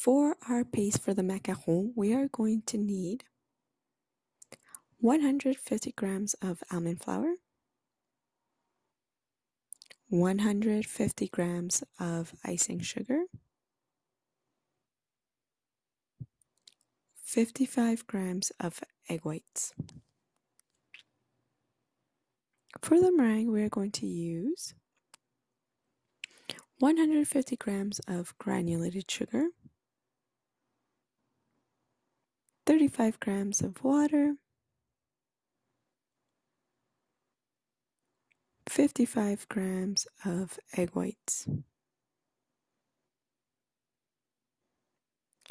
For our paste for the macaron, we are going to need 150 grams of almond flour, 150 grams of icing sugar, 55 grams of egg whites. For the meringue, we are going to use 150 grams of granulated sugar, 35 grams of water, 55 grams of egg whites,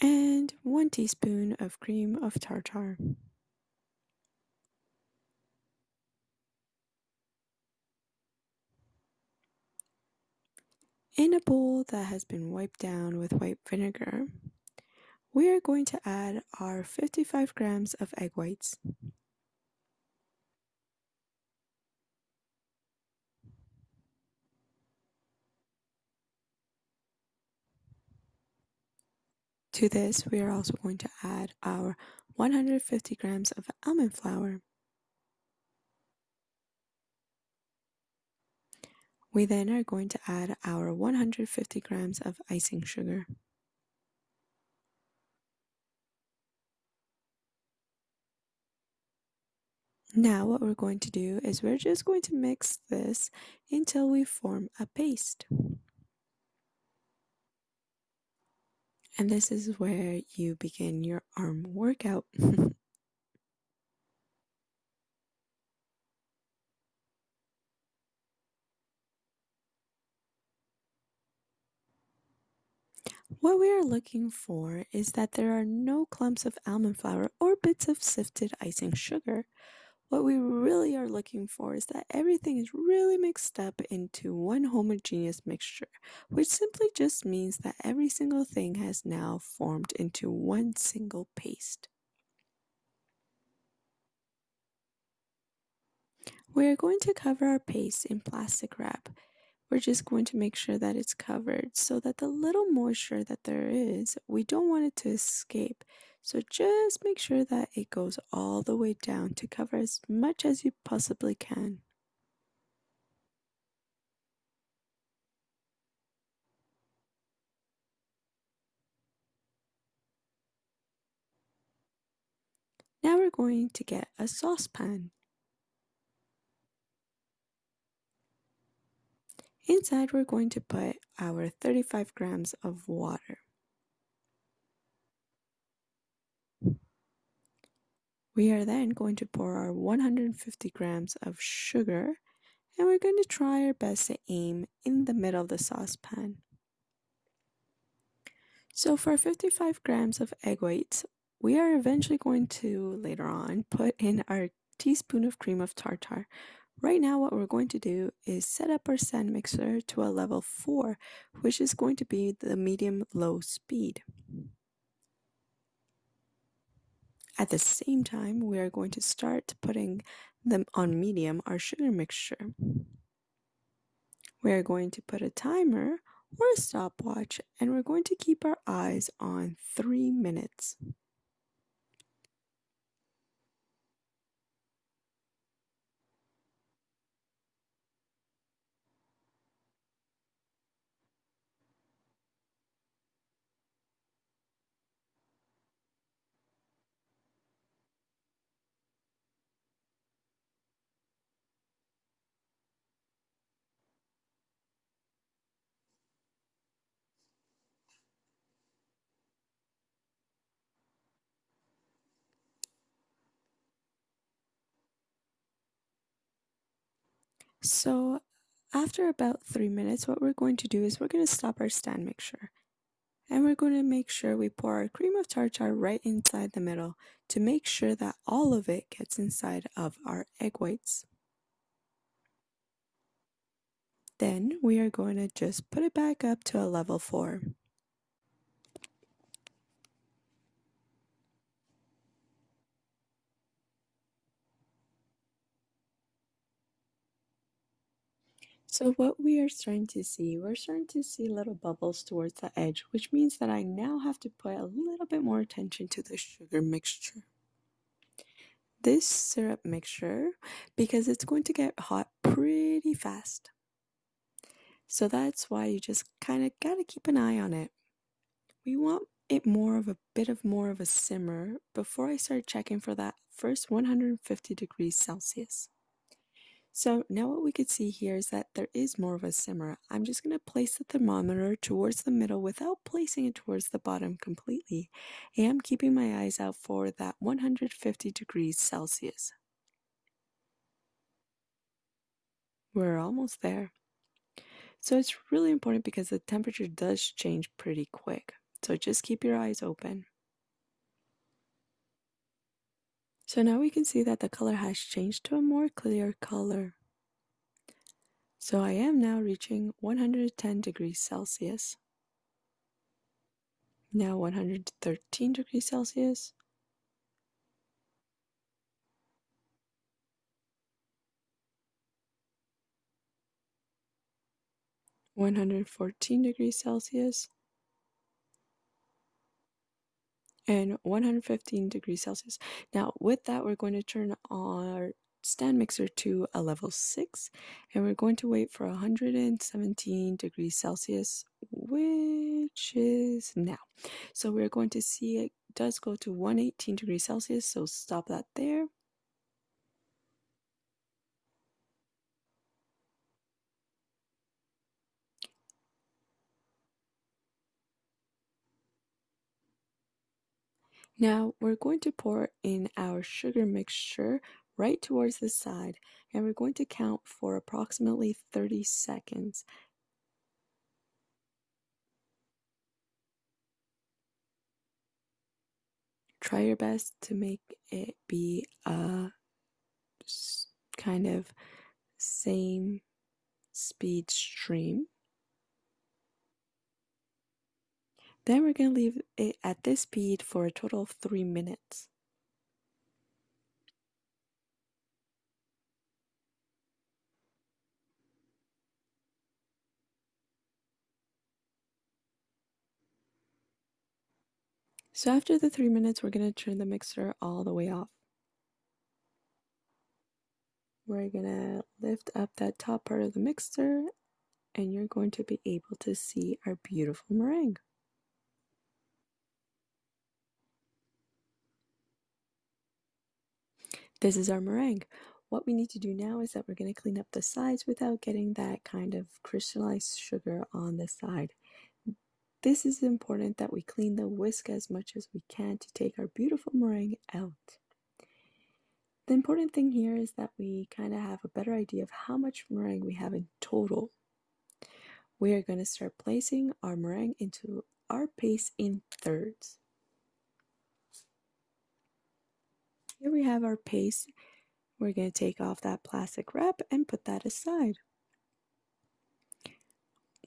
and 1 teaspoon of cream of tartar. In a bowl that has been wiped down with white vinegar, we are going to add our 55 grams of egg whites. To this, we are also going to add our 150 grams of almond flour. We then are going to add our 150 grams of icing sugar. Now what we're going to do is we're just going to mix this until we form a paste. And this is where you begin your arm workout. What we are looking for is that there are no clumps of almond flour or bits of sifted icing sugar. What we really are looking for is that everything is really mixed up into one homogeneous mixture, which simply just means that every single thing has now formed into one single paste. We are going to cover our paste in plastic wrap we're just going to make sure that it's covered so that the little moisture that there is, we don't want it to escape. So just make sure that it goes all the way down to cover as much as you possibly can. Now we're going to get a saucepan. Inside we're going to put our 35 grams of water. We are then going to pour our 150 grams of sugar and we're going to try our best to aim in the middle of the saucepan. So for 55 grams of egg whites, we are eventually going to later on put in our teaspoon of cream of tartar, Right now what we're going to do is set up our stand mixer to a level 4, which is going to be the medium-low speed. At the same time, we are going to start putting them on medium, our sugar mixture. We are going to put a timer or a stopwatch and we're going to keep our eyes on 3 minutes. So after about three minutes, what we're going to do is we're going to stop our stand mixture. And we're going to make sure we pour our cream of tartar right inside the middle to make sure that all of it gets inside of our egg whites. Then we are going to just put it back up to a level 4. So what we are starting to see, we're starting to see little bubbles towards the edge, which means that I now have to put a little bit more attention to the sugar mixture. This syrup mixture, because it's going to get hot pretty fast. So that's why you just kind of got to keep an eye on it. We want it more of a bit of more of a simmer before I start checking for that first 150 degrees Celsius. So now what we could see here is that there is more of a simmer. I'm just going to place the thermometer towards the middle without placing it towards the bottom completely. And I am keeping my eyes out for that 150 degrees Celsius. We're almost there. So it's really important because the temperature does change pretty quick. So just keep your eyes open. So now we can see that the color has changed to a more clear color. So I am now reaching 110 degrees Celsius. Now 113 degrees Celsius. One hundred fourteen degrees Celsius. And 115 degrees Celsius. Now, with that, we're going to turn our stand mixer to a level 6 and we're going to wait for 117 degrees Celsius, which is now. So we're going to see it does go to 118 degrees Celsius, so stop that there. Now we're going to pour in our sugar mixture right towards the side and we're going to count for approximately 30 seconds. Try your best to make it be a kind of same speed stream. Then we're going to leave it at this speed for a total of three minutes. So after the three minutes, we're going to turn the mixer all the way off. We're going to lift up that top part of the mixer and you're going to be able to see our beautiful meringue. This is our meringue. What we need to do now is that we're going to clean up the sides without getting that kind of crystallized sugar on the side. This is important that we clean the whisk as much as we can to take our beautiful meringue out. The important thing here is that we kind of have a better idea of how much meringue we have in total. We are going to start placing our meringue into our paste in thirds. Here we have our paste. We're going to take off that plastic wrap and put that aside.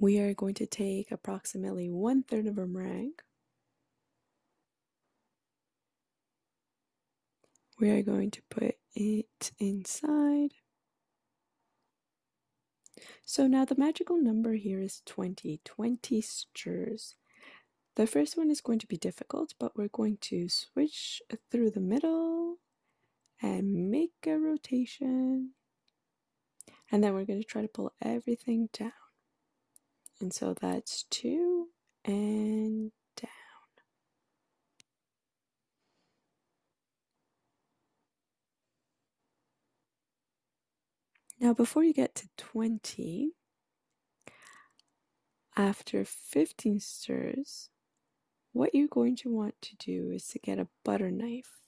We are going to take approximately one third of a meringue. We are going to put it inside. So now the magical number here is 20, 20 stirs. The first one is going to be difficult, but we're going to switch through the middle and make a rotation. And then we're going to try to pull everything down. And so that's two and down. Now, before you get to 20, after 15 stirs, what you're going to want to do is to get a butter knife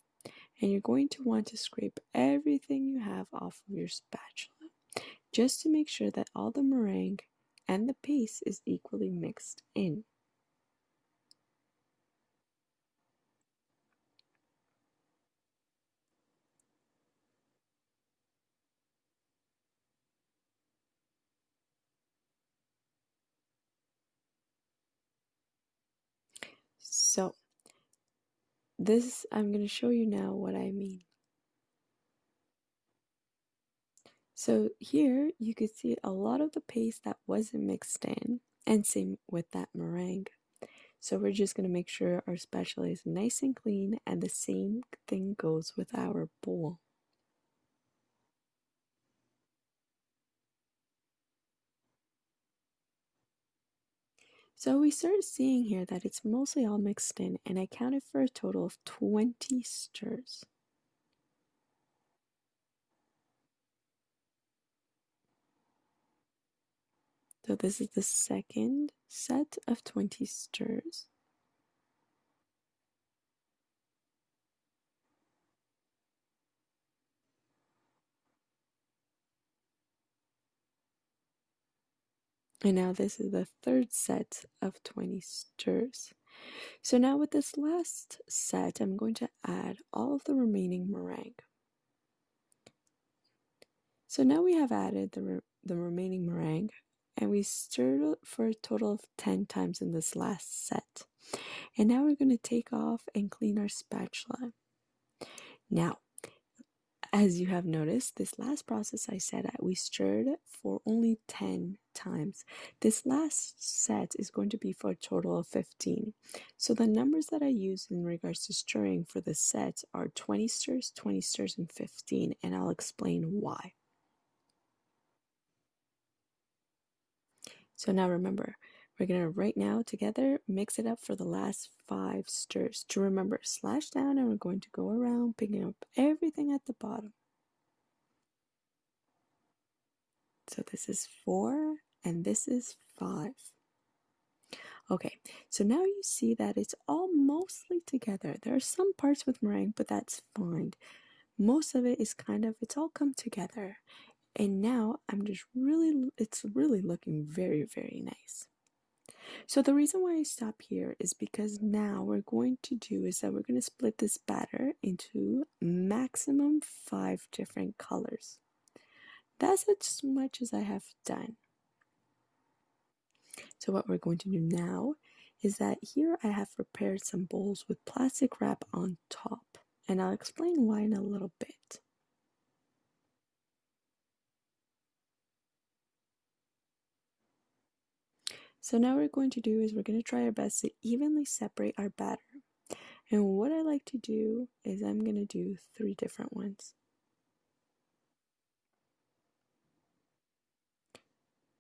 and you're going to want to scrape everything you have off of your spatula just to make sure that all the meringue and the paste is equally mixed in. So, this, I'm going to show you now what I mean. So here you could see a lot of the paste that wasn't mixed in, and same with that meringue. So we're just going to make sure our spatula is nice and clean, and the same thing goes with our bowl. So we start seeing here that it's mostly all mixed in, and I counted for a total of 20 stirs. So this is the second set of 20 stirs. And now this is the third set of 20 stirs. So now with this last set, I'm going to add all of the remaining meringue. So now we have added the, re the remaining meringue and we stirred for a total of 10 times in this last set. And now we're going to take off and clean our spatula. Now, as you have noticed, this last process I said we stirred for only 10 times. This last set is going to be for a total of 15. So the numbers that I use in regards to stirring for the set are 20 stirs, 20 stirs, and 15, and I'll explain why. So now remember, we're to right now together mix it up for the last five stirs. To remember, slash down and we're going to go around picking up everything at the bottom. So this is four and this is five. Okay, so now you see that it's all mostly together. There are some parts with meringue, but that's fine. Most of it is kind of, it's all come together. And now I'm just really, it's really looking very, very nice. So the reason why I stop here is because now we're going to do is that we're going to split this batter into maximum five different colors. That's as much as I have done. So what we're going to do now is that here I have prepared some bowls with plastic wrap on top and I'll explain why in a little bit. So now what we're going to do is we're going to try our best to evenly separate our batter. And what I like to do is I'm going to do three different ones.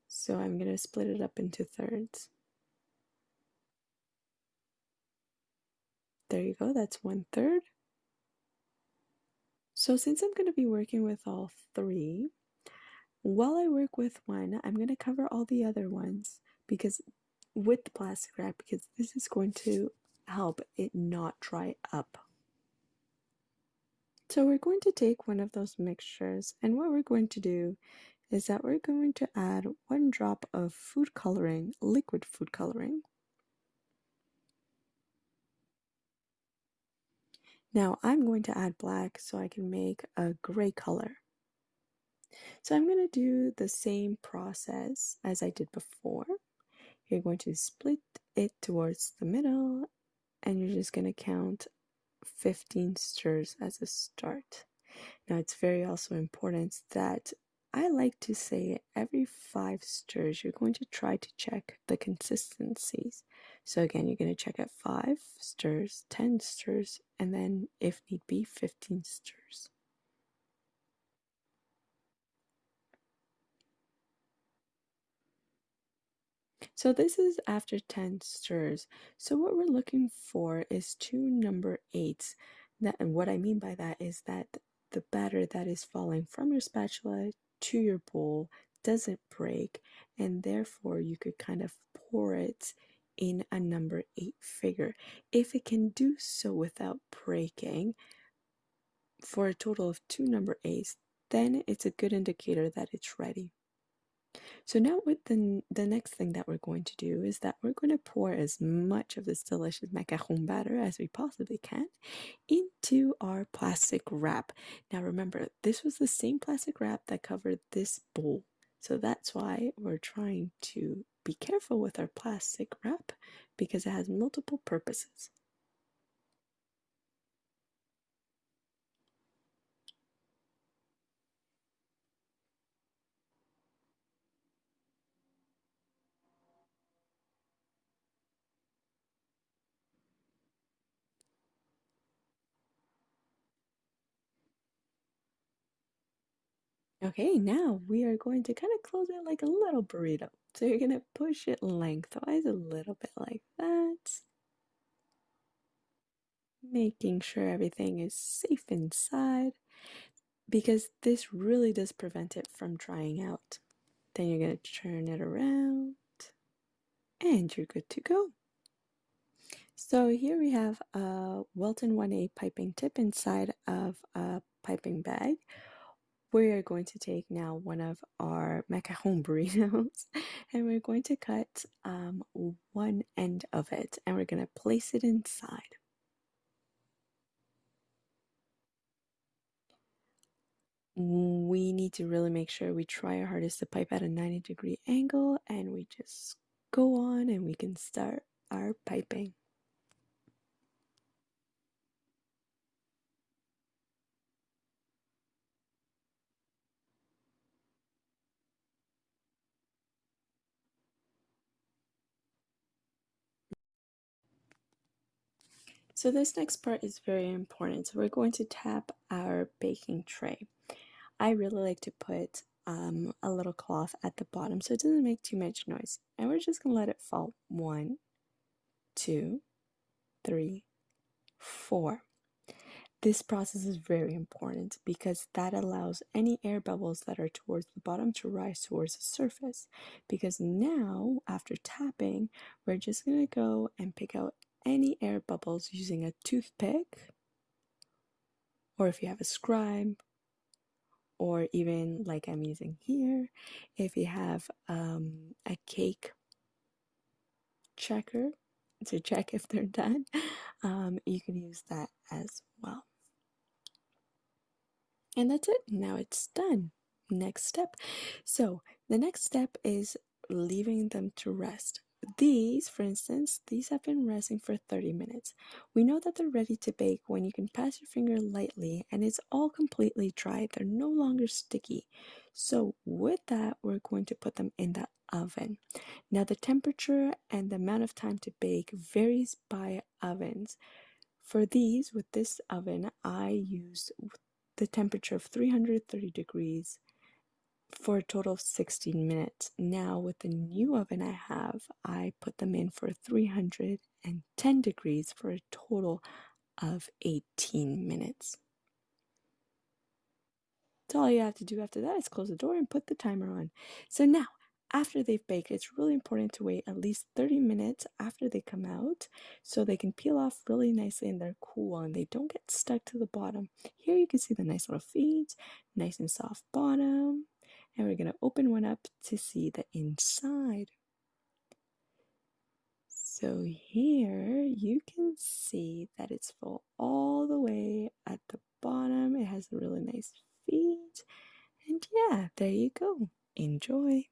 So I'm going to split it up into thirds. There you go, that's one third. So since I'm going to be working with all three, while I work with one, I'm going to cover all the other ones because with the plastic wrap because this is going to help it not dry up. So we're going to take one of those mixtures and what we're going to do is that we're going to add one drop of food coloring, liquid food coloring. Now I'm going to add black so I can make a gray color. So I'm going to do the same process as I did before. You're going to split it towards the middle and you're just going to count 15 stirs as a start. Now, it's very also important that I like to say every five stirs, you're going to try to check the consistencies. So, again, you're going to check at five stirs, 10 stirs, and then, if need be, 15 stirs. So this is after 10 stirs. So what we're looking for is two number eights. That, and what I mean by that is that the batter that is falling from your spatula to your bowl doesn't break and therefore you could kind of pour it in a number eight figure. If it can do so without breaking for a total of two number eights, then it's a good indicator that it's ready. So now with the, the next thing that we're going to do is that we're going to pour as much of this delicious macaron batter as we possibly can into our plastic wrap. Now remember, this was the same plastic wrap that covered this bowl. So that's why we're trying to be careful with our plastic wrap because it has multiple purposes. Okay, now we are going to kind of close it like a little burrito. So you're going to push it lengthwise a little bit like that. Making sure everything is safe inside because this really does prevent it from drying out. Then you're going to turn it around and you're good to go. So here we have a Wilton 1A piping tip inside of a piping bag. We are going to take now one of our macaron burritos and we're going to cut um, one end of it and we're going to place it inside. We need to really make sure we try our hardest to pipe at a 90 degree angle and we just go on and we can start our piping. So this next part is very important. So we're going to tap our baking tray. I really like to put um, a little cloth at the bottom so it doesn't make too much noise. And we're just going to let it fall. One, two, three, four. This process is very important because that allows any air bubbles that are towards the bottom to rise towards the surface. Because now, after tapping, we're just going to go and pick out any air bubbles using a toothpick, or if you have a scribe, or even like I'm using here, if you have um, a cake checker to check if they're done, um, you can use that as well. And that's it. Now it's done. Next step. So the next step is leaving them to rest. These, for instance, these have been resting for 30 minutes. We know that they're ready to bake when you can pass your finger lightly and it's all completely dry. They're no longer sticky. So with that, we're going to put them in the oven. Now the temperature and the amount of time to bake varies by ovens. For these, with this oven, I use the temperature of 330 degrees for a total of 16 minutes. Now, with the new oven I have, I put them in for 310 degrees for a total of 18 minutes. So all you have to do after that is close the door and put the timer on. So now, after they've baked, it's really important to wait at least 30 minutes after they come out so they can peel off really nicely and they're cool and they don't get stuck to the bottom. Here you can see the nice little feet, nice and soft bottom. And we're going to open one up to see the inside. So here you can see that it's full all the way at the bottom. It has a really nice feet. And yeah, there you go. Enjoy.